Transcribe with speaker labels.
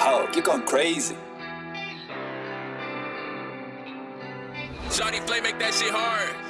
Speaker 1: Oh, you're going crazy.
Speaker 2: Johnny Flame make that shit hard.